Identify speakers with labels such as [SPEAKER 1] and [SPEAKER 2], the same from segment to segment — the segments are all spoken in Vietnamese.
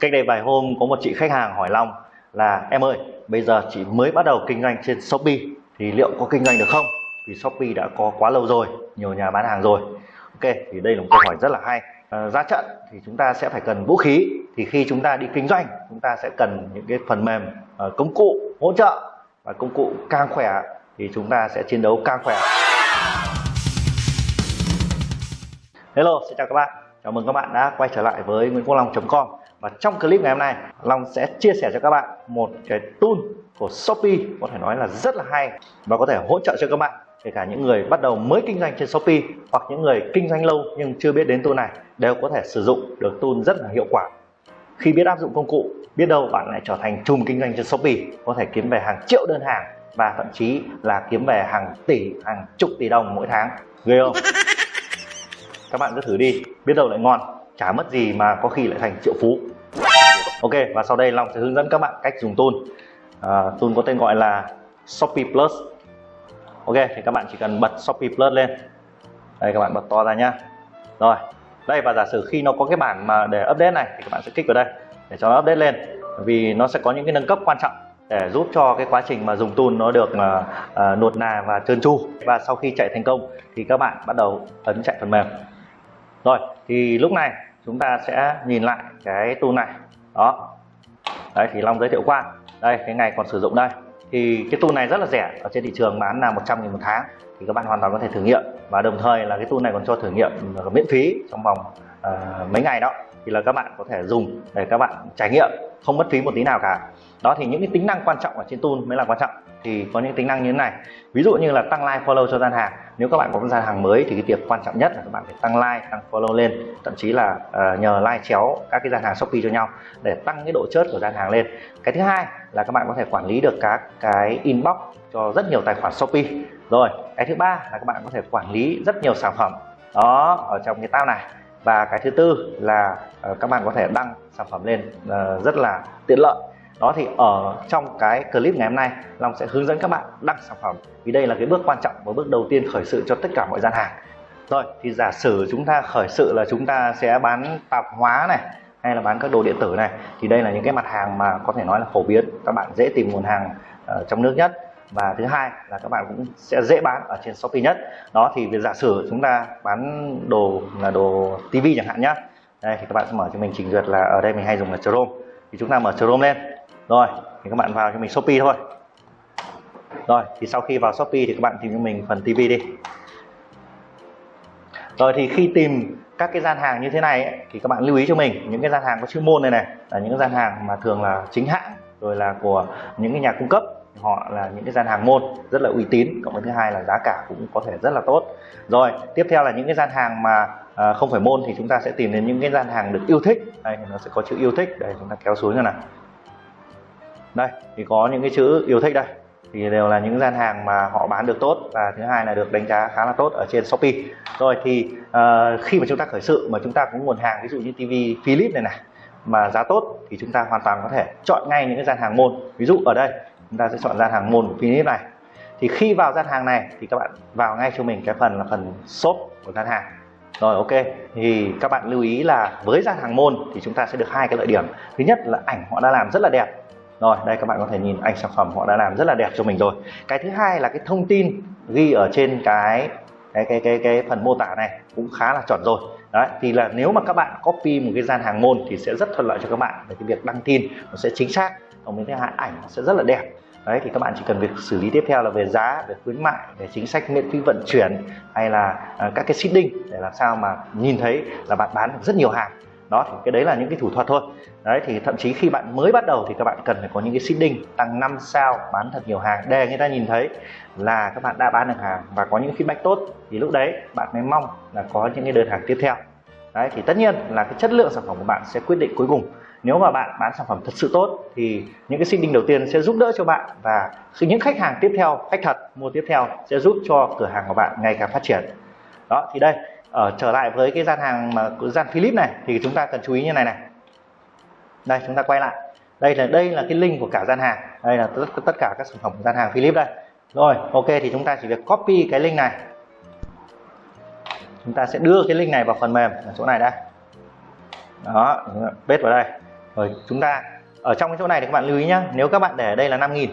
[SPEAKER 1] cách đây vài hôm có một chị khách hàng hỏi Long là em ơi bây giờ chị mới bắt đầu kinh doanh trên Shopee thì liệu có kinh doanh được không? Vì Shopee đã có quá lâu rồi nhiều nhà bán hàng rồi. Ok thì đây là một câu hỏi rất là hay. À, ra trận thì chúng ta sẽ phải cần vũ khí. Thì khi chúng ta đi kinh doanh chúng ta sẽ cần những cái phần mềm uh, công cụ hỗ trợ. Và công cụ càng khỏe thì chúng ta sẽ chiến đấu càng khỏe. Hello xin chào các bạn. Chào mừng các bạn đã quay trở lại với Nguyễn Quốc Long.com và trong clip ngày hôm nay, Long sẽ chia sẻ cho các bạn một cái tool của Shopee, có thể nói là rất là hay và có thể hỗ trợ cho các bạn, kể cả những người bắt đầu mới kinh doanh trên Shopee hoặc những người kinh doanh lâu nhưng chưa biết đến tool này, đều có thể sử dụng được tool rất là hiệu quả. Khi biết áp dụng công cụ, biết đâu bạn lại trở thành chùm kinh doanh trên Shopee, có thể kiếm về hàng triệu đơn hàng và thậm chí là kiếm về hàng tỷ, hàng chục tỷ đồng mỗi tháng. Ghê không? Các bạn cứ thử đi, biết đâu lại ngon chả mất gì mà có khi lại thành triệu phú. Ok và sau đây long sẽ hướng dẫn các bạn cách dùng tool à, tool có tên gọi là shopee plus. Ok thì các bạn chỉ cần bật shopee plus lên. Đây các bạn bật to ra nhá. Rồi đây và giả sử khi nó có cái bảng mà để update này thì các bạn sẽ kích vào đây để cho nó update lên. Vì nó sẽ có những cái nâng cấp quan trọng để giúp cho cái quá trình mà dùng tool nó được uh, uh, nuột nà và trơn tru. Và sau khi chạy thành công thì các bạn bắt đầu ấn chạy phần mềm. Rồi thì lúc này chúng ta sẽ nhìn lại cái tool này. Đó. Đấy thì long giới thiệu qua. Đây cái ngày còn sử dụng đây. Thì cái tool này rất là rẻ ở trên thị trường bán là 100 000 một tháng thì các bạn hoàn toàn có thể thử nghiệm. Và đồng thời là cái tool này còn cho thử nghiệm miễn phí trong vòng uh, mấy ngày đó. Thì là các bạn có thể dùng để các bạn trải nghiệm không mất phí một tí nào cả. Đó thì những cái tính năng quan trọng ở trên tool mới là quan trọng. Thì có những tính năng như thế này. Ví dụ như là tăng like follow cho gian hàng nếu các bạn có gian hàng mới thì cái việc quan trọng nhất là các bạn phải tăng like tăng follow lên thậm chí là uh, nhờ like chéo các cái gian hàng shopee cho nhau để tăng cái độ chớt của gian hàng lên. Cái thứ hai là các bạn có thể quản lý được các cái inbox cho rất nhiều tài khoản shopee. Rồi cái thứ ba là các bạn có thể quản lý rất nhiều sản phẩm. Đó ở trong cái tab này. Và cái thứ tư là uh, các bạn có thể đăng sản phẩm lên uh, rất là tiện lợi đó thì ở trong cái clip ngày hôm nay, Long sẽ hướng dẫn các bạn đăng sản phẩm. Vì đây là cái bước quan trọng và bước đầu tiên khởi sự cho tất cả mọi gian hàng. Rồi, thì giả sử chúng ta khởi sự là chúng ta sẽ bán tạp hóa này, hay là bán các đồ điện tử này, thì đây là những cái mặt hàng mà có thể nói là phổ biến. Các bạn dễ tìm nguồn hàng ở trong nước nhất. Và thứ hai là các bạn cũng sẽ dễ bán ở trên Shopee nhất. Đó thì việc giả sử chúng ta bán đồ là đồ tivi chẳng hạn nhá. Đây, thì các bạn sẽ mở cho mình trình duyệt là ở đây mình hay dùng là Chrome. Thì chúng ta mở Chrome lên rồi thì các bạn vào cho mình Shopee thôi. Rồi thì sau khi vào Shopee thì các bạn tìm cho mình phần TV đi. Rồi thì khi tìm các cái gian hàng như thế này ấy, thì các bạn lưu ý cho mình những cái gian hàng có chuyên môn này này là những cái gian hàng mà thường là chính hãng rồi là của những cái nhà cung cấp họ là những cái gian hàng môn rất là uy tín cộng với thứ hai là giá cả cũng có thể rất là tốt. Rồi tiếp theo là những cái gian hàng mà à, không phải môn thì chúng ta sẽ tìm đến những cái gian hàng được yêu thích. Đây nó sẽ có chữ yêu thích đây chúng ta kéo xuống như này đây thì có những cái chữ yêu thích đây. Thì đều là những gian hàng mà họ bán được tốt. Và thứ hai là được đánh giá khá là tốt ở trên Shopee. Rồi thì uh, khi mà chúng ta khởi sự mà chúng ta có nguồn hàng ví dụ như TV Philips này này mà giá tốt thì chúng ta hoàn toàn có thể chọn ngay những cái gian hàng môn. Ví dụ ở đây chúng ta sẽ chọn gian hàng môn của Philips này. Thì khi vào gian hàng này thì các bạn vào ngay cho mình cái phần là phần shop của gian hàng. Rồi ok. Thì các bạn lưu ý là với gian hàng môn thì chúng ta sẽ được hai cái lợi điểm. Thứ nhất là ảnh họ đã làm rất là đẹp rồi, đây các bạn có thể nhìn ảnh sản phẩm họ đã làm rất là đẹp cho mình rồi. Cái thứ hai là cái thông tin ghi ở trên cái cái cái cái cái phần mô tả này cũng khá là chuẩn rồi. Đấy, thì là nếu mà các bạn copy một cái gian hàng môn thì sẽ rất thuận lợi cho các bạn về cái việc đăng tin nó sẽ chính xác còn với thứ hai ảnh nó sẽ rất là đẹp. Đấy, thì các bạn chỉ cần việc xử lý tiếp theo là về giá, về khuyến mại, về chính sách miễn phí vận chuyển hay là à, các cái seeding để làm sao mà nhìn thấy là bạn bán được rất nhiều hàng đó, thì cái đấy là những cái thủ thuật thôi. Đấy, thì thậm chí khi bạn mới bắt đầu thì các bạn cần phải có những cái seeding, tăng 5 sao, bán thật nhiều hàng. Để người ta nhìn thấy là các bạn đã bán được hàng và có những feedback tốt, thì lúc đấy bạn mới mong là có những cái đơn hàng tiếp theo. Đấy, thì tất nhiên là cái chất lượng sản phẩm của bạn sẽ quyết định cuối cùng. Nếu mà bạn bán sản phẩm thật sự tốt, thì những cái seeding đầu tiên sẽ giúp đỡ cho bạn và những khách hàng tiếp theo, khách thật mua tiếp theo sẽ giúp cho cửa hàng của bạn ngày càng phát triển. Đó, thì đây ở trở lại với cái gian hàng mà gian Philip này thì chúng ta cần chú ý như này này. Đây chúng ta quay lại. Đây là đây là cái link của cả gian hàng. Đây là tất, tất cả các sản phẩm của gian hàng Philip đây. Rồi ok thì chúng ta chỉ việc copy cái link này. Chúng ta sẽ đưa cái link này vào phần mềm ở chỗ này đây. Đó paste vào đây. Rồi chúng ta ở trong cái chỗ này thì các bạn lưu ý nhé nếu các bạn để ở đây là 5.000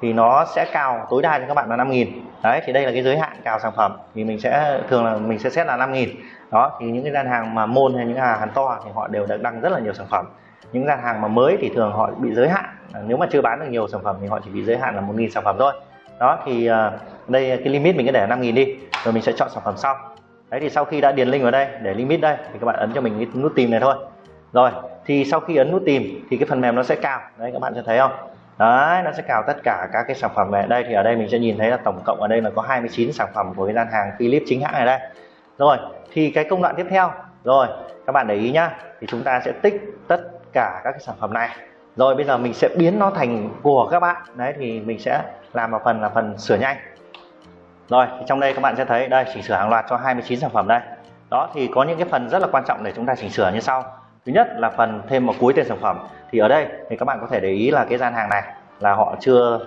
[SPEAKER 1] thì nó sẽ cào tối đa cho các bạn là 5.000 đấy, thì đây là cái giới hạn cào sản phẩm. Thì mình sẽ, thường là mình sẽ xét là 5.000 đó, thì những cái gian hàng mà môn hay những hàng hàng to thì họ đều đăng rất là nhiều sản phẩm. Những gian hàng mà mới thì thường họ bị giới hạn. À, nếu mà chưa bán được nhiều sản phẩm thì họ chỉ bị giới hạn là 1.000 sản phẩm thôi. Đó, thì à, đây cái limit mình cứ để 5.000 đi, rồi mình sẽ chọn sản phẩm sau. Đấy, thì sau khi đã điền link vào đây, để limit đây, thì các bạn ấn cho mình cái nút tìm này thôi. Rồi, thì sau khi ấn nút tìm thì cái phần mềm nó sẽ cao. Đấy, các bạn sẽ thấy không? Đấy, nó sẽ cào tất cả các cái sản phẩm về đây thì ở đây mình sẽ nhìn thấy là tổng cộng ở đây là có 29 sản phẩm của cái gian hàng Philips chính hãng này đây. Rồi, thì cái công đoạn tiếp theo. Rồi, các bạn để ý nhá, thì chúng ta sẽ tích tất cả các cái sản phẩm này. Rồi, bây giờ mình sẽ biến nó thành của các bạn. Đấy, thì mình sẽ làm vào phần là phần sửa nhanh. Rồi, thì trong đây các bạn sẽ thấy, đây, chỉnh sửa hàng loạt cho 29 sản phẩm đây. Đó, thì có những cái phần rất là quan trọng để chúng ta chỉnh sửa như sau thứ nhất là phần thêm một cuối tên sản phẩm. Thì ở đây thì các bạn có thể để ý là cái gian hàng này là họ chưa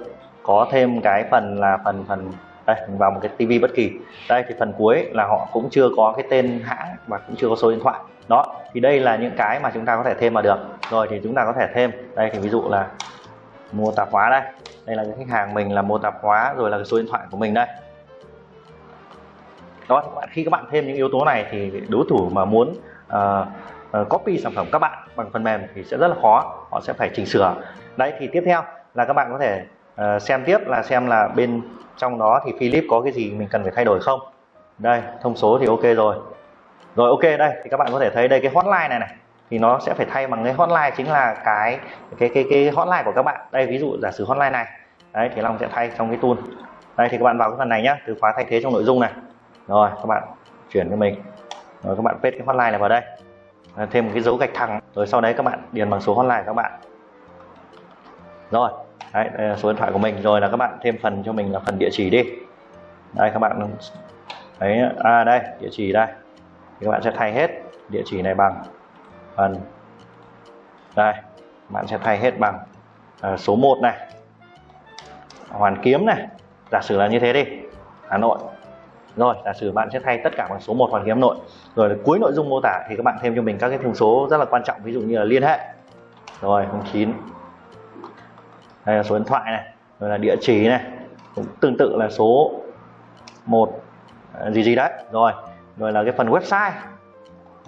[SPEAKER 1] có thêm cái phần là phần phần đây mình vào một cái tivi bất kỳ. Đây thì phần cuối là họ cũng chưa có cái tên hãng và cũng chưa có số điện thoại. Đó thì đây là những cái mà chúng ta có thể thêm vào được. Rồi thì chúng ta có thể thêm đây thì ví dụ là mua tạp hóa đây. Đây là cái khách hàng mình là mua tạp hóa rồi là cái số điện thoại của mình đây. Đó khi các bạn thêm những yếu tố này thì đối thủ mà muốn uh, Ờ, copy sản phẩm các bạn bằng phần mềm thì sẽ rất là khó họ sẽ phải chỉnh sửa. Đấy thì tiếp theo là các bạn có thể uh, xem tiếp là xem là bên trong đó thì Philip có cái gì mình cần phải thay đổi không. Đây thông số thì ok rồi. Rồi ok đây thì các bạn có thể thấy đây cái hotline này này thì nó sẽ phải thay bằng cái hotline chính là cái cái cái cái hotline của các bạn. Đây ví dụ giả sử hotline này đấy thì long sẽ thay trong cái tool. Đây thì các bạn vào cái phần này nhá từ khóa thay thế trong nội dung này. Rồi các bạn chuyển cho mình. Rồi các bạn paste cái hotline này vào đây. Ờ, thêm một cái dấu gạch thẳng. Rồi sau đấy các bạn điền bằng số hotline các bạn. Rồi đấy, đây là số điện thoại của mình. Rồi là các bạn thêm phần cho mình là phần địa chỉ đi. Đây các bạn đấy à đây địa chỉ đây. Thì các bạn sẽ thay hết địa chỉ này bằng phần đây bạn sẽ thay hết bằng à, số 1 này. Hoàn kiếm này. Giả sử là như thế đi Hà Nội rồi giả sử bạn sẽ thay tất cả bằng số 1 hoàn kiếm Nội. Rồi cuối nội dung mô tả thì các bạn thêm cho mình các cái thông số rất là quan trọng ví dụ như là liên hệ. Rồi 09 đây là số điện thoại này rồi là địa chỉ này. Cũng tương tự là số 1 à, gì gì đấy. Rồi rồi là cái phần website.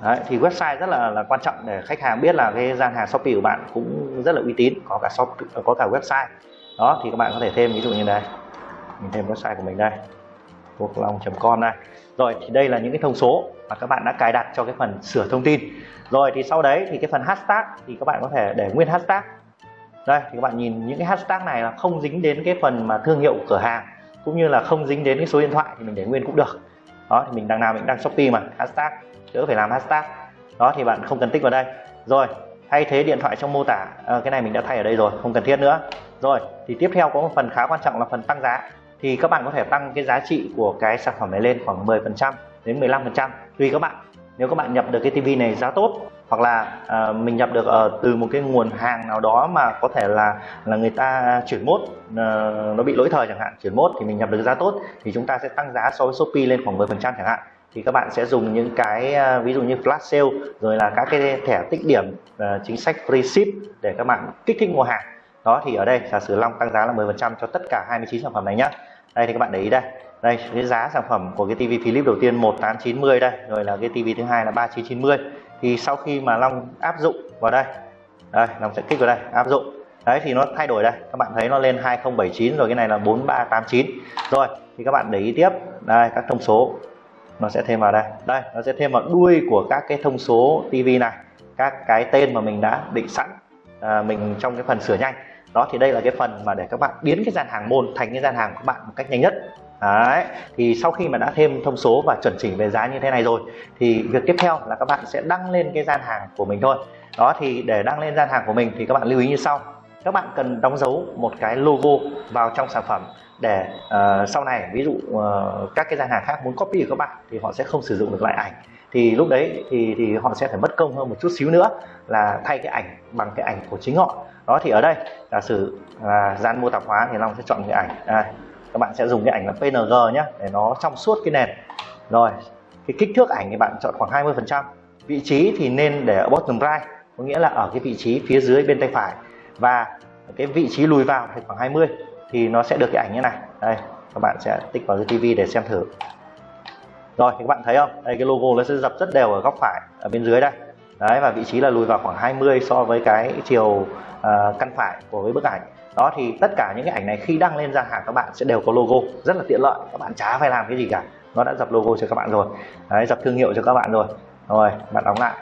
[SPEAKER 1] Đấy, thì website rất là là quan trọng để khách hàng biết là cái gian hàng shopee của bạn cũng rất là uy tín có cả shop có cả website. Đó thì các bạn có thể thêm ví dụ như đây. Mình thêm website của mình đây quốc long.com này. rồi thì đây là những cái thông số mà các bạn đã cài đặt cho cái phần sửa thông tin. Rồi thì sau đấy thì cái phần hashtag thì các bạn có thể để nguyên hashtag. Đây thì các bạn nhìn những cái hashtag này là không dính đến cái phần mà thương hiệu cửa hàng cũng như là không dính đến cái số điện thoại thì mình để nguyên cũng được. Đó thì mình đang làm mình đang shopee mà hashtag đỡ phải làm hashtag. Đó thì bạn không cần tích vào đây. Rồi thay thế điện thoại trong mô tả. À, cái này mình đã thay ở đây rồi không cần thiết nữa. Rồi thì tiếp theo có một phần khá quan trọng là phần tăng giá thì các bạn có thể tăng cái giá trị của cái sản phẩm này lên khoảng 10% đến 15% tùy các bạn. Nếu các bạn nhập được cái tivi này giá tốt hoặc là uh, mình nhập được uh, từ một cái nguồn hàng nào đó mà có thể là là người ta chuyển mốt uh, nó bị lỗi thời chẳng hạn chuyển mốt thì mình nhập được giá tốt thì chúng ta sẽ tăng giá so với Shopee lên khoảng 10% chẳng hạn. Thì các bạn sẽ dùng những cái ờ, ví dụ như flash sale rồi là các cái thẻ tích điểm chính sách free ship để các bạn kích thích mua hàng đó thì ở đây giả sử Long tăng giá là 10% cho tất cả 29 sản phẩm này nhá. Đây thì các bạn để ý đây. Đây cái giá sản phẩm của cái tivi Philips đầu tiên 1890 đây rồi là cái tivi thứ hai là 3990 thì sau khi mà Long áp dụng vào đây đây Long sẽ kích vào đây áp dụng. Đấy thì nó thay đổi đây. Các bạn thấy nó lên 2079 rồi cái này là 4389 rồi thì các bạn để ý tiếp. Đây các thông số. Nó sẽ thêm vào đây. Đây nó sẽ thêm vào đuôi của các cái thông số tivi này. Các cái tên mà mình đã định sẵn à, mình trong cái phần sửa nhanh đó thì đây là cái phần mà để các bạn biến cái gian hàng môn thành cái gian hàng của các bạn một cách nhanh nhất. Đấy, thì sau khi mà đã thêm thông số và chuẩn chỉnh về giá như thế này rồi thì việc tiếp theo là các bạn sẽ đăng lên cái gian hàng của mình thôi. Đó thì để đăng lên gian hàng của mình thì các bạn lưu ý như sau. Các bạn cần đóng dấu một cái logo vào trong sản phẩm để uh, sau này ví dụ uh, các cái gian hàng khác muốn copy của các bạn thì họ sẽ không sử dụng được lại ảnh. Thì lúc đấy thì thì họ sẽ phải mất công hơn một chút xíu nữa là thay cái ảnh bằng cái ảnh của chính họ đó, thì ở đây giả sử là gian mô tạp hóa thì long sẽ chọn cái ảnh. Đây các bạn sẽ dùng cái ảnh là PNG nhé để nó trong suốt cái nền. Rồi, cái kích thước ảnh thì bạn chọn khoảng 20 phần trăm. Vị trí thì nên để ở bottom right, có nghĩa là ở cái vị trí phía dưới bên tay phải. Và cái vị trí lùi vào thì khoảng 20 thì nó sẽ được cái ảnh như này. Đây, các bạn sẽ tích vào cái tivi để xem thử. Rồi thì các bạn thấy không? Đây, cái logo nó sẽ dập rất đều ở góc phải, ở bên dưới đây đấy và vị trí là lùi vào khoảng 20 so với cái chiều uh, căn phải của cái bức ảnh. Đó thì tất cả những cái ảnh này khi đăng lên gian hàng các bạn sẽ đều có logo. Rất là tiện lợi các bạn chả phải làm cái gì cả. Nó đã dập logo cho các bạn rồi. Đấy dập thương hiệu cho các bạn rồi. Rồi bạn đóng lại.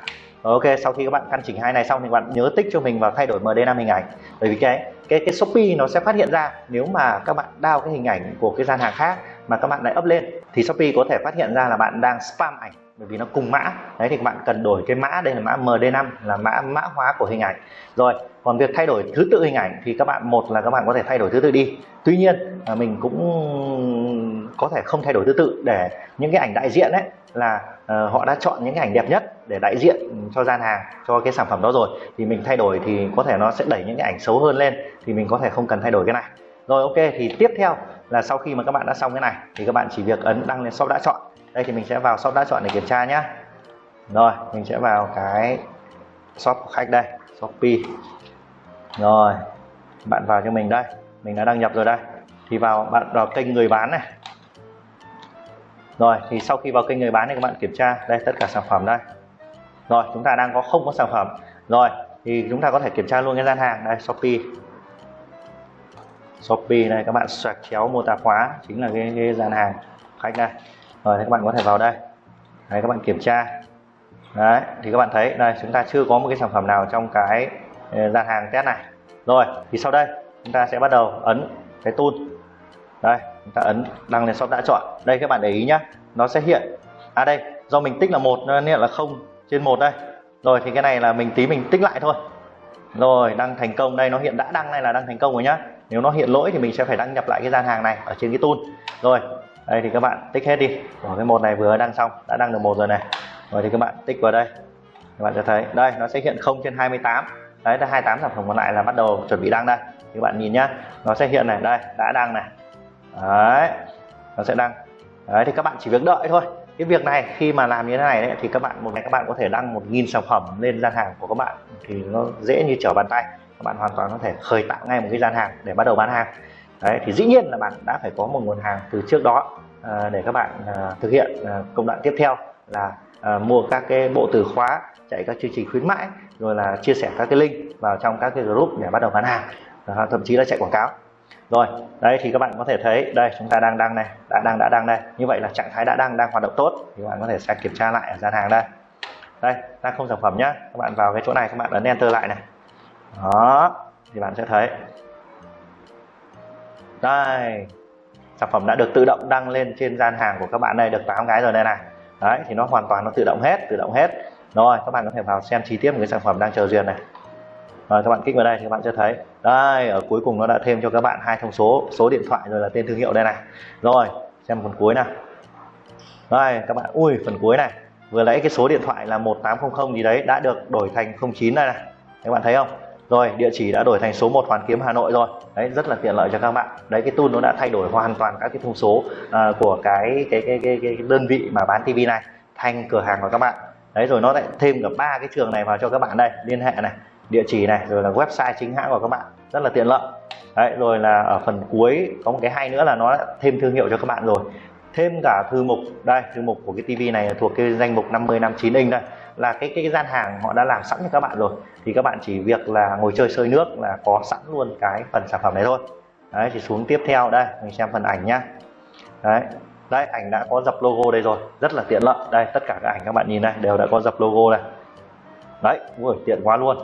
[SPEAKER 1] Ok sau khi các bạn căn chỉnh hai này xong thì bạn nhớ tích cho mình vào thay đổi MD5 hình ảnh. Bởi vì cái cái cái Shopee nó sẽ phát hiện ra nếu mà các bạn đao cái hình ảnh của cái gian hàng khác mà các bạn lại up lên thì Shopee có thể phát hiện ra là bạn đang spam ảnh bởi vì nó cùng mã. Đấy thì các bạn cần đổi cái mã đây là mã MD5 là mã mã hóa của hình ảnh. Rồi còn việc thay đổi thứ tự hình ảnh thì các bạn một là các bạn có thể thay đổi thứ tự đi. Tuy nhiên à, mình cũng có thể không thay đổi thứ tự để những cái ảnh đại diện đấy là uh, họ đã chọn những cái ảnh đẹp nhất để đại diện cho gian hàng cho cái sản phẩm đó rồi. Thì mình thay đổi thì có thể nó sẽ đẩy những cái ảnh xấu hơn lên thì mình có thể không cần thay đổi cái này. Rồi ok thì tiếp theo là sau khi mà các bạn đã xong cái này thì các bạn chỉ việc ấn đăng lên shop đã chọn đây thì mình sẽ vào shop đã chọn để kiểm tra nhé rồi mình sẽ vào cái shop của khách đây shopee rồi bạn vào cho mình đây. Mình đã đăng nhập rồi đây. Thì vào bạn vào kênh người bán này. Rồi thì sau khi vào kênh người bán thì các bạn kiểm tra đây tất cả sản phẩm đây. Rồi chúng ta đang có không có sản phẩm. Rồi thì chúng ta có thể kiểm tra luôn cái gian hàng đây shopee shopee này các bạn xoẹt chéo mô tả khóa chính là cái, cái gian hàng khách đây rồi, thì các bạn có thể vào đây. Đấy, các bạn kiểm tra. Đấy, thì các bạn thấy, đây, chúng ta chưa có một cái sản phẩm nào trong cái ờ, gian hàng test này. Rồi, thì sau đây, chúng ta sẽ bắt đầu ấn cái tool. Đây, chúng ta ấn đăng lên shop đã chọn. Đây, các bạn để ý nhá, nó sẽ hiện. À đây, do mình tích là một nên hiện là không trên một đây. Rồi, thì cái này là mình tí mình tích lại thôi. Rồi, đăng thành công. Đây, nó hiện đã đăng này là đăng thành công rồi nhá. Nếu nó hiện lỗi thì mình sẽ phải đăng nhập lại cái gian hàng này ở trên cái tool. Rồi đây thì các bạn tích hết đi. Của cái một này vừa đăng xong đã đăng được một rồi này. Rồi thì các bạn tích vào đây. Các bạn sẽ thấy đây nó sẽ hiện 0 trên 28 đấy là 28 sản phẩm còn lại là bắt đầu chuẩn bị đăng đây. Thì các bạn nhìn nhá nó sẽ hiện này đây đã đăng này. Đấy nó sẽ đăng. Đấy thì các bạn chỉ việc đợi thôi. Cái việc này khi mà làm như thế này đấy, thì các bạn một ngày các bạn có thể đăng một nghìn sản phẩm lên gian hàng của các bạn thì nó dễ như trở bàn tay. Các bạn hoàn toàn có thể khởi tạo ngay một cái gian hàng để bắt đầu bán hàng đấy thì dĩ nhiên là bạn đã phải có một nguồn hàng từ trước đó à, để các bạn à, thực hiện à, công đoạn tiếp theo là à, mua các cái bộ từ khóa chạy các chương trình khuyến mãi rồi là chia sẻ các cái link vào trong các cái group để bắt đầu bán hàng. À, thậm chí là chạy quảng cáo. Rồi đấy thì các bạn có thể thấy đây chúng ta đang đăng này đã đăng đã đăng đây. Như vậy là trạng thái đã đăng đang hoạt động tốt thì các bạn có thể sẽ kiểm tra lại ở gian hàng đây. Đây đang không sản phẩm nhá. Các bạn vào cái chỗ này các bạn ấn enter lại này. Đó thì bạn sẽ thấy đây. Sản phẩm đã được tự động đăng lên trên gian hàng của các bạn đây, được 8 cái rồi đây này. Đấy, thì nó hoàn toàn nó tự động hết, tự động hết. Rồi, các bạn có thể vào xem chi tiết một cái sản phẩm đang chờ duyệt này. Rồi, các bạn kích vào đây thì các bạn sẽ thấy. Đây, ở cuối cùng nó đã thêm cho các bạn hai thông số số điện thoại rồi là tên thương hiệu đây này. Rồi, xem phần cuối nào. Đây, các bạn, ui, phần cuối này. Vừa lấy cái số điện thoại là 1800 gì đấy, đã được đổi thành 09 đây này. Các bạn thấy không? Rồi địa chỉ đã đổi thành số 1 Hoàn Kiếm Hà Nội rồi. Đấy rất là tiện lợi cho các bạn. Đấy cái tool nó đã thay đổi hoàn toàn các cái thông số uh, của cái cái, cái cái cái đơn vị mà bán tivi này thành cửa hàng của các bạn. Đấy rồi nó lại thêm cả ba cái trường này vào cho các bạn đây. Liên hệ này địa chỉ này rồi là website chính hãng của các bạn. Rất là tiện lợi. Đấy rồi là ở phần cuối có một cái hay nữa là nó thêm thương hiệu cho các bạn rồi. Thêm cả thư mục. Đây thư mục của cái tivi này thuộc cái danh mục 50 59 inch đây là cái cái gian hàng họ đã làm sẵn cho các bạn rồi. Thì các bạn chỉ việc là ngồi chơi sơi nước là có sẵn luôn cái phần sản phẩm này thôi. Đấy thì xuống tiếp theo đây mình xem phần ảnh nhá. Đấy đấy ảnh đã có dập logo đây rồi. Rất là tiện lợi. Đây tất cả các ảnh các bạn nhìn đây đều đã có dập logo này đấy ui tiện quá luôn.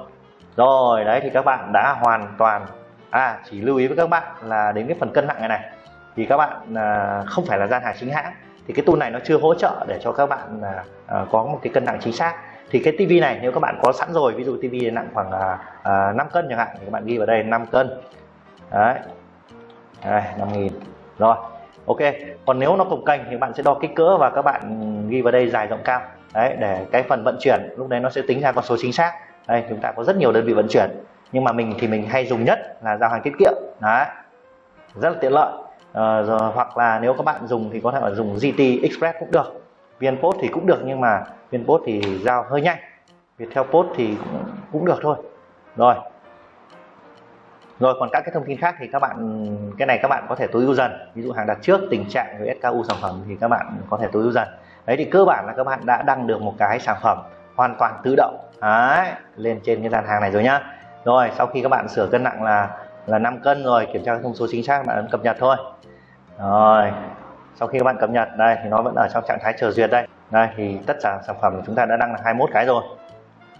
[SPEAKER 1] Rồi đấy thì các bạn đã hoàn toàn à chỉ lưu ý với các bạn là đến cái phần cân nặng này này. Thì các bạn à, không phải là gian hàng chính hãng thì cái tool này nó chưa hỗ trợ để cho các bạn à, à có một cái cân nặng chính xác. Thì cái tivi này nếu các bạn có sẵn rồi ví dụ tivi nặng khoảng à, à, 5 cân chẳng hạn thì các bạn ghi vào đây 5 cân. Đấy. Đây 5.000 rồi ok. Còn nếu nó cồng kềnh thì bạn sẽ đo kích cỡ và các bạn ghi vào đây dài rộng cao. Đấy để cái phần vận chuyển lúc đấy nó sẽ tính ra con số chính xác. Đây chúng ta có rất nhiều đơn vị vận chuyển. Nhưng mà mình thì mình hay dùng nhất là giao hàng tiết kiệm. Đấy. Rất là tiện lợi à, hoặc là nếu các bạn dùng thì có thể là dùng GT Express cũng được. VnPost thì cũng được nhưng mà VnPost thì giao hơi nhanh. Viettel Post thì cũng, cũng được thôi. Rồi. Rồi còn các cái thông tin khác thì các bạn cái này các bạn có thể tối ưu dần. Ví dụ hàng đặt trước tình trạng với SKU sản phẩm thì các bạn có thể tối ưu dần. Đấy thì cơ bản là các bạn đã đăng được một cái sản phẩm hoàn toàn tự động. Đấy, lên trên cái dàn hàng này rồi nhá. Rồi sau khi các bạn sửa cân nặng là là 5 cân rồi kiểm tra thông số chính xác bạn ấn cập nhật thôi rồi sau khi các bạn cập nhật đây thì nó vẫn ở trong trạng thái chờ duyệt đây. Đây thì tất cả sản phẩm của chúng ta đã đăng là 21 cái rồi.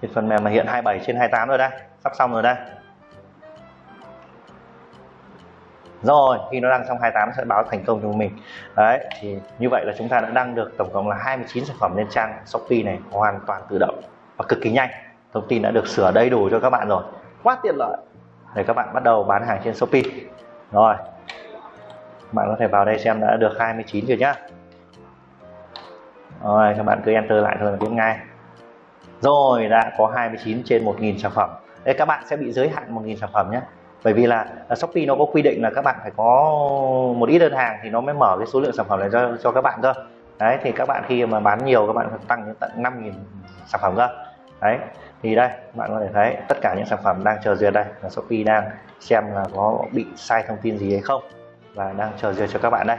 [SPEAKER 1] Thì phần mềm mà hiện 27 trên 28 rồi đây sắp xong rồi đây. Rồi khi nó đăng xong 28 sẽ báo thành công cho mình. Đấy thì như vậy là chúng ta đã đăng được tổng cộng là 29 sản phẩm lên trang Shopee này hoàn toàn tự động và cực kỳ nhanh. Thông tin đã được sửa đầy đủ cho các bạn rồi. Quá tiện lợi. Để các bạn bắt đầu bán hàng trên Shopee. Rồi bạn có thể vào đây xem đã được 29 chưa nhá. Rồi các bạn cứ enter lại thôi là biết ngay rồi đã có 29 trên 1.000 sản phẩm. Đây các bạn sẽ bị giới hạn 1.000 sản phẩm nhé bởi vì là, là Shopee nó có quy định là các bạn phải có một ít đơn hàng thì nó mới mở cái số lượng sản phẩm này cho cho các bạn cơ. Đấy thì các bạn khi mà bán nhiều các bạn phải tăng đến tận 5.000 sản phẩm cơ. Đấy thì đây bạn có thể thấy tất cả những sản phẩm đang chờ duyệt đây là Shopee đang xem là có bị sai thông tin gì hay không và đang chờ duyệt cho các bạn đây.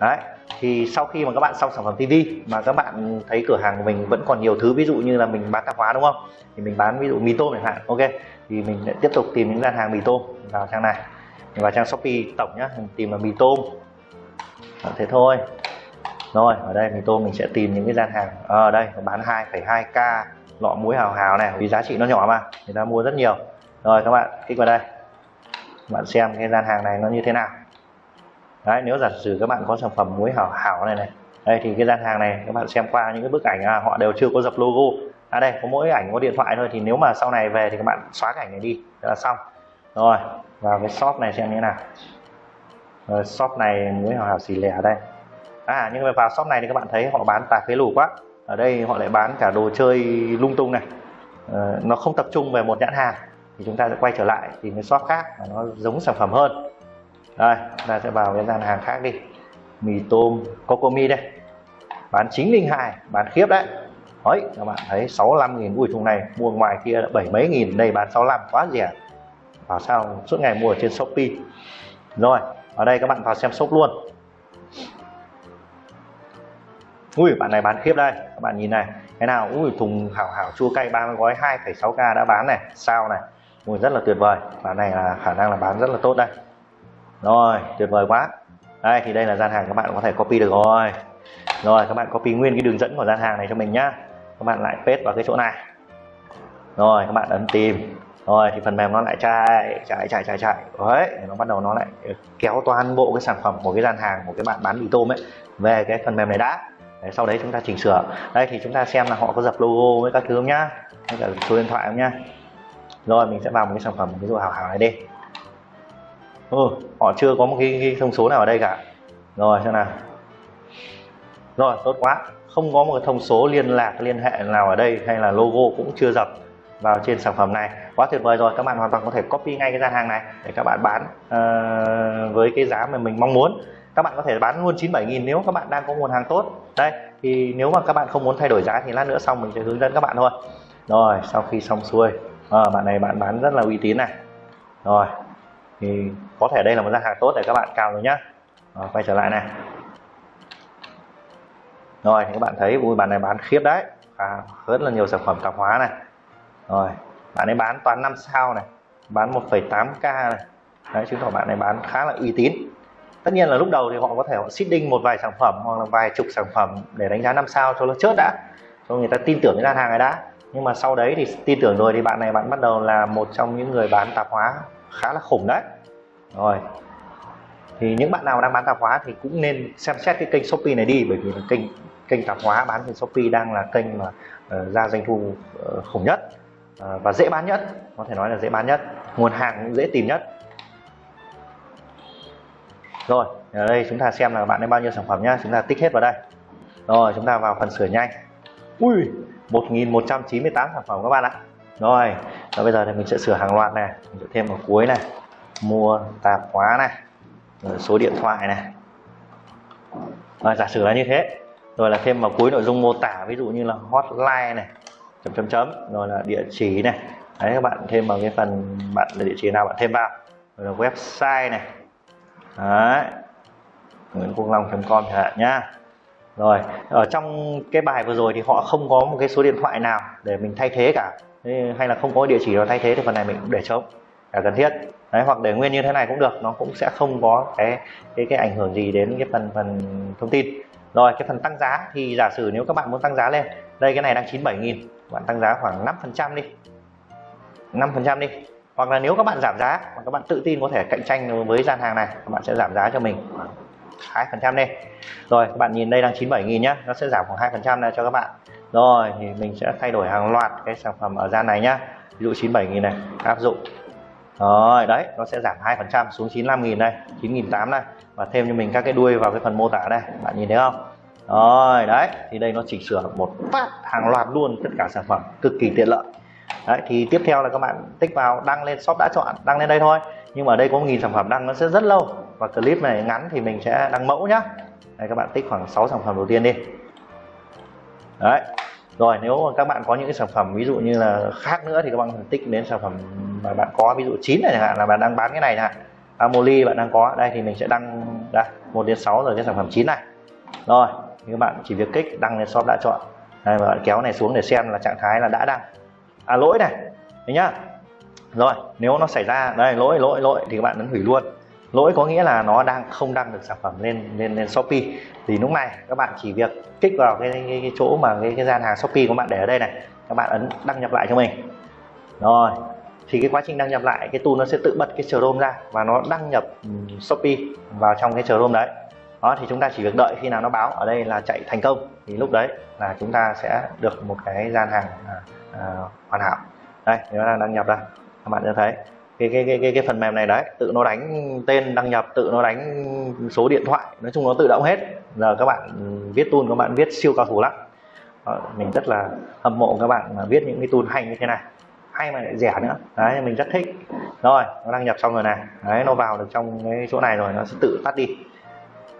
[SPEAKER 1] Đấy thì sau khi mà các bạn xong sản phẩm TV mà các bạn thấy cửa hàng của mình vẫn còn nhiều thứ ví dụ như là mình bán tạp hóa đúng không? Thì mình bán ví dụ mì tôm chẳng hạn ok. Thì mình sẽ tiếp tục tìm những gian hàng mì tôm vào trang này. Vào trang Shopee tổng nhá mình tìm là mì tôm. À, thế thôi. Rồi ở đây mì tôm mình sẽ tìm những cái gian hàng. Ở à, đây bán 2,2k lọ muối hào hào này vì giá trị nó nhỏ mà người ta mua rất nhiều. Rồi các bạn kích vào đây. Bạn xem cái gian hàng này nó như thế nào đấy nếu giả sử các bạn có sản phẩm muối hảo hảo này này đây thì cái gian hàng này các bạn xem qua những cái bức ảnh à, họ đều chưa có dập logo. À đây có mỗi ảnh có điện thoại thôi thì nếu mà sau này về thì các bạn xóa cái ảnh này đi là xong. Rồi vào cái shop này xem như thế nào. Rồi shop này muối hảo hảo xì lẻ đây. À nhưng mà vào shop này thì các bạn thấy họ bán tà phế lủ quá. Ở đây họ lại bán cả đồ chơi lung tung này. À, nó không tập trung về một nhãn hàng thì chúng ta sẽ quay trở lại tìm cái shop khác mà nó giống sản phẩm hơn đây ta sẽ vào cái gian hàng khác đi. Mì tôm cocomi đây. Bán 902 bán khiếp đấy. Đấy các bạn thấy 65 nghìn ui thùng này mua ngoài kia là bảy mấy nghìn đây bán 65 quá rẻ. Vào sao suốt ngày mua ở trên Shopee. Rồi ở đây các bạn vào xem shop luôn. Ui bạn này bán khiếp đây. Các bạn nhìn này cái nào ui thùng hảo hảo chua cay 30 gói 2,6k đã bán này. Sao này ui rất là tuyệt vời. Bạn này là khả năng là bán rất là tốt đây rồi tuyệt vời quá. Đây thì đây là gian hàng các bạn có thể copy được rồi. Rồi các bạn copy nguyên cái đường dẫn của gian hàng này cho mình nhá. Các bạn lại paste vào cái chỗ này. Rồi các bạn ấn tìm. Rồi thì phần mềm nó lại chạy chạy chạy chạy chạy. Đấy nó bắt đầu nó lại kéo toàn bộ cái sản phẩm của cái gian hàng của cái bạn bán mì tôm ấy về cái phần mềm này đã. Đấy, sau đấy chúng ta chỉnh sửa. Đây thì chúng ta xem là họ có dập logo với các thứ không nhá. Với cả số điện thoại không nhá. Rồi mình sẽ vào một cái sản phẩm ví dụ hào hào này đi ừ, họ chưa có một cái, cái thông số nào ở đây cả. Rồi xem nào. Rồi tốt quá. Không có một cái thông số liên lạc liên hệ nào ở đây hay là logo cũng chưa dập vào trên sản phẩm này. Quá tuyệt vời rồi các bạn hoàn toàn có thể copy ngay cái gian hàng này để các bạn bán uh, với cái giá mà mình mong muốn. Các bạn có thể bán luôn 97.000 nếu các bạn đang có nguồn hàng tốt. Đây thì nếu mà các bạn không muốn thay đổi giá thì lát nữa xong mình sẽ hướng dẫn các bạn thôi. Rồi sau khi xong xuôi à, bạn này bạn bán rất là uy tín này. Rồi thì có thể đây là một gian hàng tốt để các bạn cào rồi nhá. Rồi, quay trở lại này. Rồi thì các bạn thấy ui bạn này bán khiếp đấy. À, rất là nhiều sản phẩm tạp hóa này. Rồi bạn ấy bán toàn 5 sao này bán 1,8k này. Đấy chứng tỏ bạn này bán khá là uy tín. Tất nhiên là lúc đầu thì họ có thể họ seeding một vài sản phẩm hoặc là vài chục sản phẩm để đánh giá 5 sao cho nó chớt đã. Cho người ta tin tưởng cái gian hàng này đã. Nhưng mà sau đấy thì tin tưởng rồi thì bạn này bạn bắt đầu là một trong những người bán tạp hóa khá là khủng đấy rồi. Thì những bạn nào đang bán tạp hóa thì cũng nên xem xét cái kênh Shopee này đi bởi vì là kênh kênh tạp hóa bán trên Shopee đang là kênh mà uh, ra doanh thu uh, khủng nhất uh, và dễ bán nhất có thể nói là dễ bán nhất nguồn hàng cũng dễ tìm nhất. Rồi ở đây chúng ta xem là bạn ấy bao nhiêu sản phẩm nhá chúng ta tích hết vào đây. Rồi chúng ta vào phần sửa nhanh. Ui 1198 sản phẩm các bạn ạ. Rồi và bây giờ thì mình sẽ sửa hàng loạt này mình sẽ thêm vào cuối này mua tạp hóa này, rồi số điện thoại này. Rồi giả sử là như thế, rồi là thêm vào cuối nội dung mô tả, ví dụ như là hotline này, chấm chấm chấm, rồi là địa chỉ này. Đấy, các bạn thêm vào cái phần bạn là địa chỉ nào bạn thêm vào. Rồi là website này. Đấy, nguyễn quốc long com chẳng hạn nhá. Rồi, ở trong cái bài vừa rồi thì họ không có một cái số điện thoại nào để mình thay thế cả. Hay là không có địa chỉ nào thay thế thì phần này mình cũng để trống. Là cần thiết. Đấy, hoặc để nguyên như thế này cũng được nó cũng sẽ không có cái cái cái ảnh hưởng gì đến cái phần phần thông tin. Rồi cái phần tăng giá thì giả sử nếu các bạn muốn tăng giá lên đây cái này đang 97.000, bạn tăng giá khoảng 5 phần trăm đi. 5 phần trăm đi. Hoặc là nếu các bạn giảm giá mà các bạn tự tin có thể cạnh tranh với gian hàng này các bạn sẽ giảm giá cho mình hai phần trăm đi. Rồi các bạn nhìn đây đang 97.000 nhá nó sẽ giảm khoảng 2 phần trăm này cho các bạn. Rồi thì mình sẽ thay đổi hàng loạt cái sản phẩm ở gian này nhá. Ví dụ 97.000 này áp dụng rồi, đấy, nó sẽ giảm 2 phần trăm xuống 95 nghìn đây 9.800 đây. Và thêm cho mình các cái đuôi vào cái phần mô tả đây, bạn nhìn thấy không? Rồi, đấy, thì đây nó chỉnh sửa một phát hàng loạt luôn tất cả sản phẩm, cực kỳ tiện lợi. Đấy, thì tiếp theo là các bạn tích vào, đăng lên, shop đã chọn, đăng lên đây thôi. Nhưng mà ở đây có 1.000 sản phẩm đăng, nó sẽ rất lâu. Và clip này ngắn thì mình sẽ đăng mẫu nhá. Đây, các bạn tích khoảng 6 sản phẩm đầu tiên đi. Đấy rồi, nếu các bạn có những cái sản phẩm ví dụ như là khác nữa thì các bạn tích đến sản phẩm mà bạn có, ví dụ chín này chẳng hạn, là bạn đang bán cái này nè Amoli bạn đang có, đây thì mình sẽ đăng, đây, một đến 6 rồi cái sản phẩm chín này. Rồi thì các bạn chỉ việc kích, đăng lên shop đã chọn. Đây và bạn kéo này xuống để xem là trạng thái là đã đăng. À lỗi này đấy nhá. Rồi, nếu nó xảy ra, đây, lỗi lỗi lỗi, thì các bạn ấn hủy luôn lỗi có nghĩa là nó đang không đăng được sản phẩm lên lên lên shopee. Thì lúc này các bạn chỉ việc kích vào cái, cái, cái chỗ mà cái, cái gian hàng shopee của bạn để ở đây này. Các bạn ấn đăng nhập lại cho mình. Rồi thì cái quá trình đăng nhập lại cái tool nó sẽ tự bật cái chrome ra và nó đăng nhập shopee vào trong cái chrome đấy. Đó thì chúng ta chỉ việc đợi khi nào nó báo ở đây là chạy thành công. Thì lúc đấy là chúng ta sẽ được một cái gian hàng à, à, hoàn hảo. Đây nó đang đăng nhập ra các bạn sẽ thấy cái cái cái cái, cái phần mềm này đấy. Tự nó đánh tên đăng nhập tự nó đánh số điện thoại. Nói chung nó tự động hết. Giờ các bạn viết tool các bạn viết siêu cao thủ lắm. Đó, mình rất là hâm mộ các bạn mà viết những cái tool hay như thế này. Hay mà lại rẻ nữa. Đấy mình rất thích. Rồi nó đăng nhập xong rồi này. Đấy nó vào được trong cái chỗ này rồi nó sẽ tự tắt đi.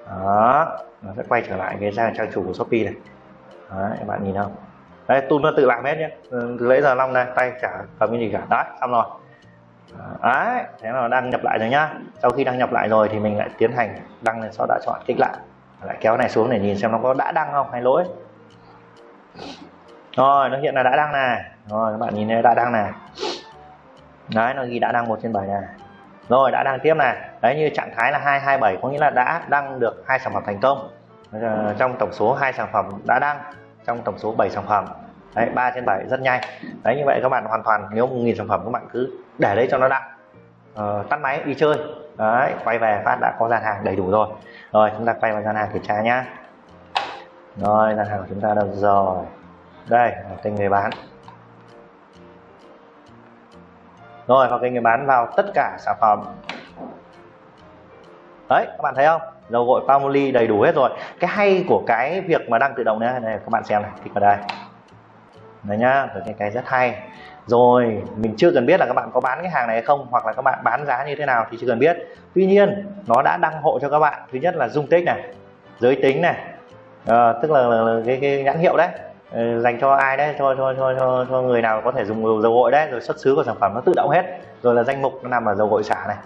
[SPEAKER 1] Đó nó sẽ quay trở lại cái trang trang chủ của shopee này. Đấy các bạn nhìn không? Đấy tool nó tự làm hết nhé. Ừ, từ lấy giờ long này tay chả cầm cái gì cả. Đấy xong rồi. Ờ, đấy, thế là đăng nhập lại rồi nhá. Sau khi đăng nhập lại rồi thì mình lại tiến hành đăng lên sau đã chọn, kích lại. Lại kéo này xuống để nhìn xem nó có đã đăng không hay lỗi. Rồi, nó hiện là đã đăng này rồi, các bạn nhìn thấy đã đăng này đấy, nó ghi đã đăng một trên bảy này rồi, đã đăng tiếp này đấy, như trạng thái là 227 có nghĩa là đã đăng được hai sản phẩm thành công. Ờ, trong tổng số hai sản phẩm đã đăng, trong tổng số 7 sản phẩm đấy 3 trên 7 rất nhanh. Đấy như vậy các bạn hoàn toàn nếu một nghìn sản phẩm các bạn cứ để đấy cho nó đặng uh, ờ, tắt máy đi chơi. Đấy quay về phát đã có gian hàng đầy đủ rồi. Rồi chúng ta quay vào gian hàng kiểm tra nhá. Rồi gian hàng của chúng ta đâu rồi? Đây kênh người bán. Rồi vào kênh người bán vào tất cả sản phẩm. Đấy các bạn thấy không? Dầu gội Palmolive đầy đủ hết rồi. Cái hay của cái việc mà đăng tự động này, này các bạn xem này kích vào đây đấy nhá được cái cái rất hay. Rồi mình chưa cần biết là các bạn có bán cái hàng này hay không hoặc là các bạn bán giá như thế nào thì chưa cần biết. Tuy nhiên nó đã đăng hộ cho các bạn. Thứ nhất là dung tích này giới tính này à, tức là, là, là cái, cái nhãn hiệu đấy ờ, dành cho ai đấy cho cho cho cho, cho người nào có thể dùng dầu gội đấy rồi xuất xứ của sản phẩm nó tự động hết. Rồi là danh mục nó nằm ở dầu gội xả này.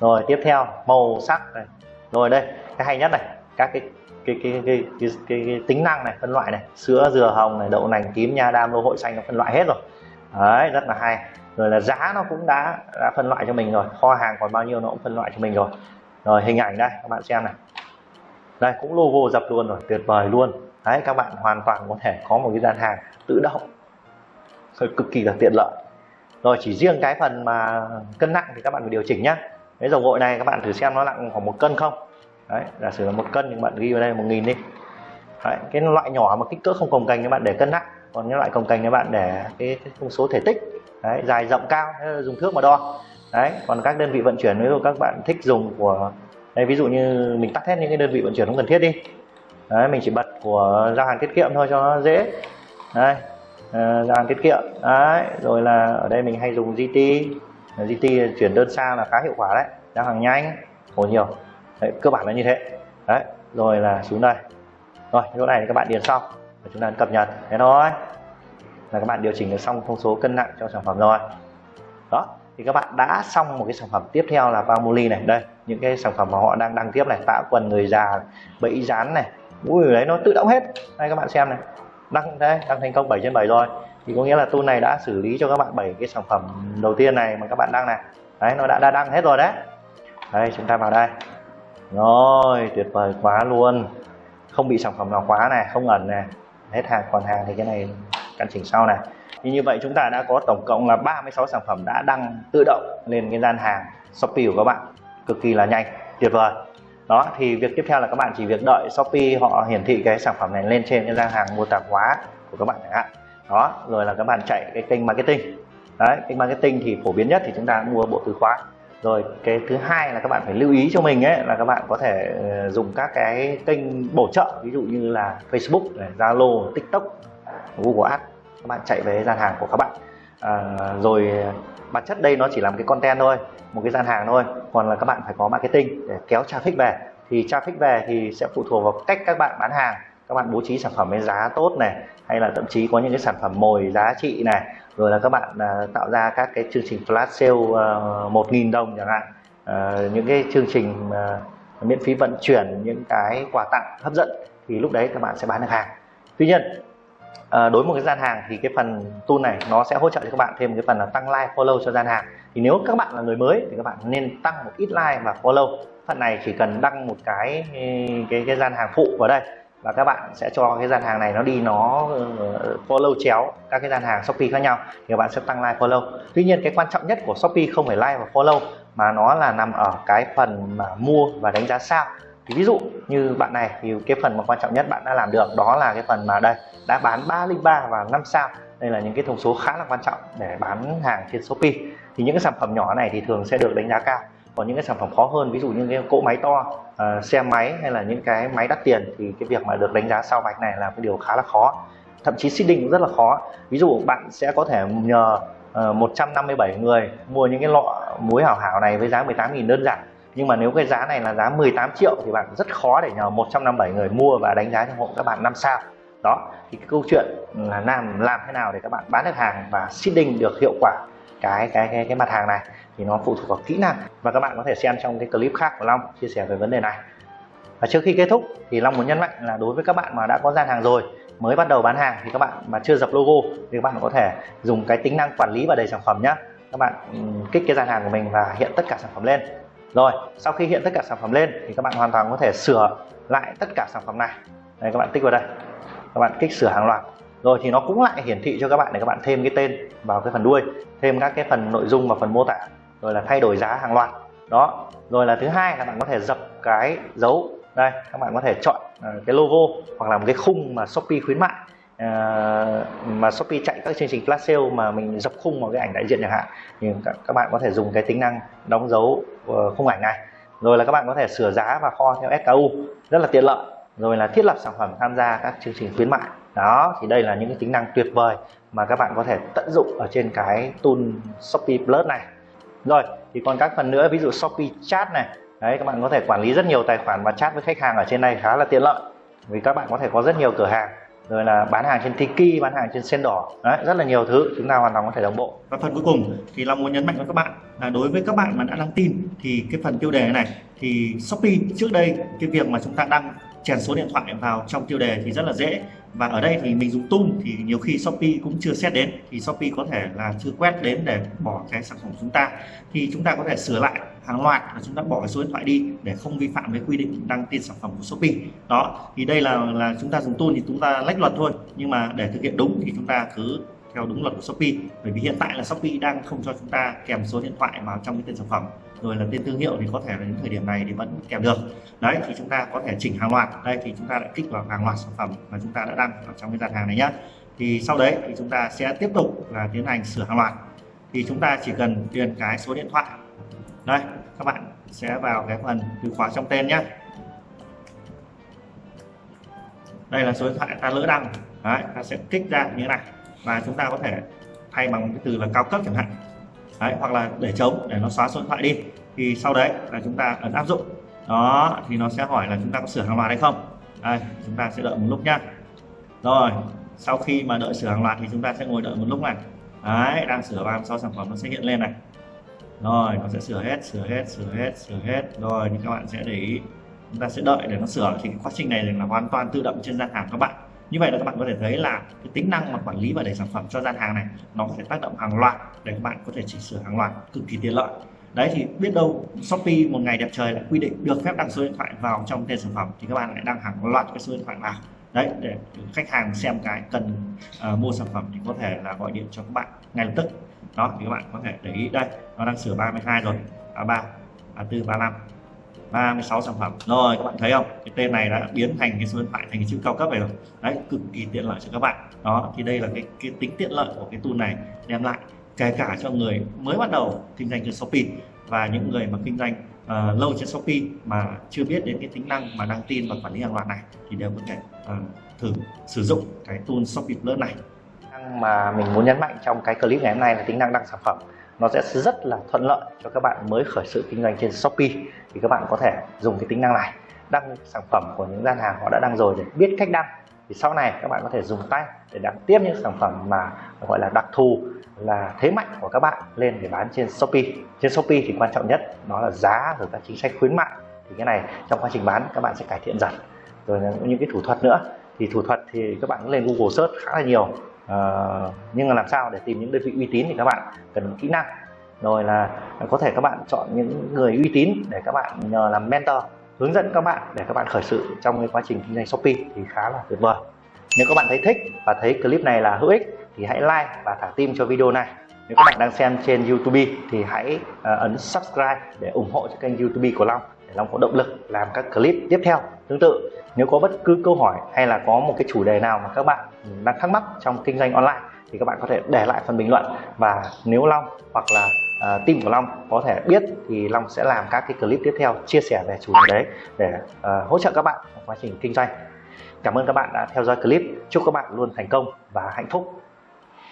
[SPEAKER 1] Rồi tiếp theo màu sắc này. Rồi đây cái hay nhất này các cái cái cái cái, cái, cái, cái tính năng này phân loại này sữa dừa hồng này đậu nành tím nha đam lô hội xanh nó phân loại hết rồi. Đấy rất là hay. Rồi là giá nó cũng đã đã phân loại cho mình rồi. Kho hàng còn bao nhiêu nó cũng phân loại cho mình rồi. Rồi hình ảnh đây các bạn xem này. Đây cũng logo dập luôn rồi tuyệt vời luôn. Đấy các bạn hoàn toàn có thể có một cái gian hàng tự động. Rồi cực kỳ là tiện lợi. Rồi chỉ riêng cái phần mà cân nặng thì các bạn phải điều chỉnh nhá. Cái dầu gội này các bạn thử xem nó nặng khoảng một cân không? Đấy giả sử là một cân thì bạn ghi vào đây một nghìn đi. Đấy, cái loại nhỏ mà kích cỡ không cồng cành các bạn để cân nặng. Còn những loại cồng cành các bạn để cái, cái thông số thể tích đấy, dài rộng cao dùng thước mà đo. Đấy còn các đơn vị vận chuyển ví dụ các bạn thích dùng của đây ví dụ như mình tắt hết những cái đơn vị vận chuyển không cần thiết đi. Đấy mình chỉ bật của giao hàng tiết kiệm thôi cho nó dễ. Đấy, ờ, giao hàng tiết kiệm. Đấy rồi là ở đây mình hay dùng GT GT chuyển đơn xa là khá hiệu quả đấy. Giao hàng nhanh khổ nhiều đấy, cơ bản là như thế. Đấy rồi là xuống đây. Rồi chỗ này thì các bạn điền xong và chúng ta cập nhật. Thế thôi. Là các bạn điều chỉnh được xong thông số cân nặng cho sản phẩm rồi. Đó thì các bạn đã xong một cái sản phẩm tiếp theo là Palmolive này. Đây những cái sản phẩm mà họ đang đăng tiếp này. Tạ quần người già bẫy dán này. Ui đấy nó tự động hết. Đây các bạn xem này. Đăng đây đăng thành công 7 trên 7 rồi. Thì có nghĩa là tool này đã xử lý cho các bạn bảy cái sản phẩm đầu tiên này mà các bạn đăng này. Đấy nó đã, đã đăng hết rồi đấy. Đây chúng ta vào đây rồi, tuyệt vời quá luôn. Không bị sản phẩm nào khóa này, không ẩn này. Hết hàng, còn hàng thì cái này căn chỉnh sau này. Thì như vậy chúng ta đã có tổng cộng là 36 sản phẩm đã đăng tự động lên cái gian hàng Shopee của các bạn. Cực kỳ là nhanh, tuyệt vời. Đó, thì việc tiếp theo là các bạn chỉ việc đợi Shopee họ hiển thị cái sản phẩm này lên trên cái gian hàng mua tạp hóa của các bạn chẳng hạn. Đó, rồi là các bạn chạy cái kênh marketing. Đấy, kênh marketing thì phổ biến nhất thì chúng ta mua bộ từ khóa rồi cái thứ hai là các bạn phải lưu ý cho mình ấy là các bạn có thể ờ, dùng các cái kênh bổ trợ ví dụ như là Facebook, Zalo, TikTok, Google Ads. Các bạn chạy về gian hàng của các bạn. À, rồi bản chất đây nó chỉ là một cái content thôi một cái gian hàng thôi. Còn là các bạn phải có marketing để kéo traffic về. Thì traffic về thì sẽ phụ thuộc vào cách các bạn bán hàng. Các bạn bố trí sản phẩm với giá tốt này hay là thậm chí có những cái sản phẩm mồi giá trị này rồi là các bạn uh, tạo ra các cái chương trình flash sale uh, nghìn đồng chẳng hạn. Uh, những cái chương trình uh, miễn phí vận chuyển những cái quà tặng hấp dẫn thì lúc đấy các bạn sẽ bán được hàng. Tuy nhiên uh, đối với một cái gian hàng thì cái phần tool này nó sẽ hỗ trợ cho các bạn thêm một cái phần là tăng like follow cho gian hàng. Thì nếu các bạn là người mới thì các bạn nên tăng một ít like và follow. Phần này chỉ cần đăng một cái cái cái gian hàng phụ vào đây và các bạn sẽ cho cái gian hàng này nó đi, nó uh, follow chéo các cái gian hàng Shopee khác nhau, thì các bạn sẽ tăng like, follow. Tuy nhiên cái quan trọng nhất của Shopee không phải like và follow, mà nó là nằm ở cái phần mà mua và đánh giá sao. Thì ví dụ như bạn này, thì cái phần mà quan trọng nhất bạn đã làm được, đó là cái phần mà đây, đã bán 303 và 5 sao. Đây là những cái thông số khá là quan trọng để bán hàng trên Shopee. Thì những cái sản phẩm nhỏ này thì thường sẽ được đánh giá cao còn những cái sản phẩm khó hơn ví dụ như cái cỗ máy to uh, xe máy hay là những cái máy đắt tiền thì cái việc mà được đánh giá sao vạch này là cái điều khá là khó. Thậm chí seeding cũng rất là khó. Ví dụ bạn sẽ có thể nhờ ờ, uh, 157 người mua những cái lọ muối hảo hảo này với giá 18.000 đơn giản. Nhưng mà nếu cái giá này là giá 18 triệu thì bạn rất khó để nhờ 157 người mua và đánh giá cho hộ các bạn năm sao. Đó thì cái câu chuyện ừ, là làm làm thế nào để các bạn bán được hàng và seeding được hiệu quả cái cái cái cái mặt hàng này thì nó phụ thuộc vào kỹ năng. Và các bạn có thể xem trong cái clip khác của Long chia sẻ về vấn đề này. Và trước khi kết thúc thì Long muốn nhấn mạnh là đối với các bạn mà đã có gian hàng rồi, mới bắt đầu bán hàng thì các bạn mà chưa dập logo thì các bạn có thể dùng cái tính năng quản lý và đầy sản phẩm nhé các bạn ừ, kích cái gian hàng của mình và hiện tất cả sản phẩm lên. Rồi, sau khi hiện tất cả sản phẩm lên thì các bạn hoàn toàn có thể sửa lại tất cả sản phẩm này. Đây, các bạn tích vào đây. Các bạn kích sửa hàng loạt. Rồi thì nó cũng lại hiển thị cho các bạn để các bạn thêm cái tên vào cái phần đuôi, thêm các cái phần nội dung và phần mô tả rồi là thay đổi giá hàng loạt. Đó. Rồi là thứ hai là bạn có thể dập cái dấu. Đây các bạn có thể chọn à, cái logo hoặc là một cái khung mà Shopee khuyến mại. À, mà Shopee chạy các chương trình flash sale mà mình dập khung vào cái ảnh đại diện chẳng hạn thì các, các bạn có thể dùng cái tính năng đóng dấu uh, khung ảnh này. Rồi là các bạn có thể sửa giá và kho theo SKU rất là tiện lợi. Rồi là thiết lập sản phẩm tham gia các chương trình khuyến mại. Đó thì đây là những cái tính năng tuyệt vời mà các bạn có thể tận dụng ở trên cái tool Shopee Plus này rồi thì còn các phần nữa ví dụ Shopee Chat này. Đấy các bạn có thể quản lý rất nhiều tài khoản và chat với khách hàng ở trên này khá là tiện lợi. Vì các bạn có thể có rất nhiều cửa hàng. Rồi là bán hàng trên Tiki, bán hàng trên sen đỏ đấy, rất là nhiều thứ chúng ta hoàn toàn có thể đồng bộ.
[SPEAKER 2] Và phần cuối cùng thì Long muốn nhấn mạnh với các bạn là đối với các bạn mà đã đăng tin thì cái phần tiêu đề này thì Shopee trước đây cái việc mà chúng ta đăng chèn số điện thoại vào trong tiêu đề thì rất là dễ và ở đây thì mình dùng tung thì nhiều khi Shopee cũng chưa xét đến. Thì Shopee có thể là chưa quét đến để bỏ cái sản phẩm của chúng ta. Thì chúng ta có thể sửa lại hàng loạt và chúng ta bỏ cái số điện thoại đi để không vi phạm với quy định đăng tin sản phẩm của Shopee. Đó, thì đây là là chúng ta dùng tool thì chúng ta lách luật thôi. Nhưng mà để thực hiện đúng thì chúng ta cứ theo đúng luật của Shopee. Bởi vì hiện tại là Shopee đang không cho chúng ta kèm số điện thoại vào trong cái tên sản phẩm. Rồi là tên thương hiệu thì có thể là đến thời điểm này thì vẫn kèm được. Đấy, thì chúng ta có thể chỉnh hàng loạt. Đây, thì chúng ta lại kích vào hàng loạt sản phẩm mà chúng ta đã đăng ở trong cái gian hàng này nhé thì sau đấy thì chúng ta sẽ tiếp tục là tiến hành sửa hàng loạt. Thì chúng ta chỉ cần điền cái số điện thoại. Đây, các bạn sẽ vào cái phần từ khóa trong tên nhé đây là số điện thoại ta lỡ đăng. Đấy, ta sẽ kích ra như thế này và chúng ta có thể thay bằng cái từ là cao cấp chẳng hạn. Đấy, hoặc là để chống để nó xóa số điện thoại đi. Thì sau đấy là chúng ta ấn áp dụng. Đó thì nó sẽ hỏi là chúng ta có sửa hàng loạt hay không. Đây chúng ta sẽ đợi một lúc nhá. Rồi sau khi mà đợi sửa hàng loạt thì chúng ta sẽ ngồi đợi một lúc này. Đấy đang sửa 36 sản phẩm nó sẽ hiện lên này. Rồi nó sẽ sửa hết sửa hết sửa hết sửa hết. Rồi thì các bạn sẽ để ý. Chúng ta sẽ đợi để nó sửa. Thì quá trình này là hoàn toàn tự động trên gian hàng các bạn như vậy là các bạn có thể thấy là cái tính năng mà quản lý và đẩy sản phẩm cho gian hàng này nó có thể tác động hàng loạt để các bạn có thể chỉnh sửa hàng loạt cực kỳ tiện lợi. Đấy thì biết đâu Shopee một ngày đẹp trời lại quy định được phép đăng số điện thoại vào trong tên sản phẩm thì các bạn lại đăng hàng loạt cái số điện thoại vào. Đấy để khách hàng xem cái cần uh, mua sản phẩm thì có thể là gọi điện cho các bạn ngay lập tức. Đó thì các bạn có thể để ý đây nó đang sửa 32 rồi A3 A4 35 36 sản phẩm. Rồi các bạn thấy không? Cái tên này đã biến thành cái số điện thoại thành cái chữ cao cấp này rồi. Đấy cực kỳ tiện lợi cho các bạn. Đó thì đây là cái, cái tính tiện lợi của cái tool này. Đem lại kể cả cho người mới bắt đầu kinh doanh trên Shopee và những người mà kinh doanh uh, lâu trên Shopee mà chưa biết đến cái tính năng mà đăng tin và quản lý hàng loạt này thì đều có thể uh, thử sử dụng cái tool Shopee Plus này.
[SPEAKER 1] Mà mình muốn nhấn mạnh trong cái clip ngày hôm nay là tính năng đăng sản phẩm. Nó sẽ rất là thuận lợi cho các bạn mới khởi sự kinh doanh trên Shopee thì các bạn có thể dùng cái tính năng này. Đăng sản phẩm của những gian hàng họ đã đăng rồi để biết cách đăng. Thì sau này các bạn có thể dùng tay để đăng tiếp những sản phẩm mà gọi là đặc thù là thế mạnh của các bạn lên để bán trên Shopee. Trên Shopee thì quan trọng nhất đó là giá rồi các chính sách khuyến mại. Thì cái này trong quá trình bán các bạn sẽ cải thiện dần. Rồi những cái thủ thuật nữa. Thì thủ thuật thì các bạn lên Google search khá là nhiều. Uh, nhưng mà làm sao để tìm những đơn vị uy tín thì các bạn cần kỹ năng rồi là có thể các bạn chọn những người uy tín để các bạn nhờ làm mentor, hướng dẫn các bạn để các bạn khởi sự trong cái quá trình kinh doanh Shopee thì khá là tuyệt vời. Nếu các bạn thấy thích và thấy clip này là hữu ích thì hãy like và thả tim cho video này. Nếu các bạn đang xem trên YouTube thì hãy ờ, ấn subscribe để ủng hộ cho kênh YouTube của Long, để Long có động lực làm các clip tiếp theo. Tương tự, nếu có bất cứ câu hỏi hay là có một cái chủ đề nào mà các bạn đang thắc mắc trong kinh doanh online thì các bạn có thể để lại phần bình luận và nếu Long hoặc là uh, team của Long có thể biết thì Long sẽ làm các cái clip tiếp theo chia sẻ về chủ đề đấy để uh, hỗ trợ các bạn trong quá trình kinh doanh Cảm ơn các bạn đã theo dõi clip. Chúc các bạn luôn thành công và hạnh phúc.